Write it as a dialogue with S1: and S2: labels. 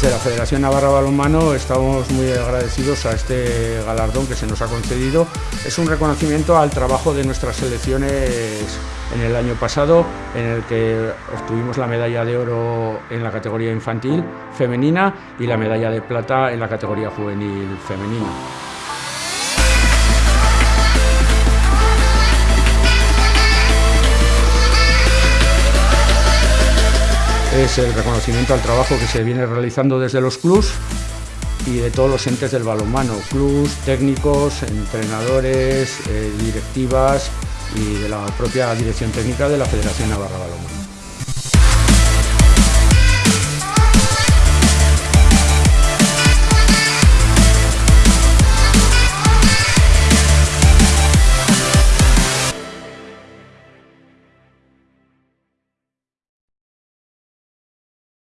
S1: Federación Navarra Balonmano estamos muy agradecidos a este galardón que se nos ha concedido. Es un reconocimiento al trabajo de nuestras selecciones en el año pasado, en el que obtuvimos la medalla de oro en la categoría infantil femenina y la medalla de plata en la categoría juvenil femenina. Es el reconocimiento al trabajo que se viene realizando desde los clubs y de todos los entes del balonmano, clubs, técnicos, entrenadores, eh, directivas y de la propia dirección técnica de la Federación Navarra Balonmano.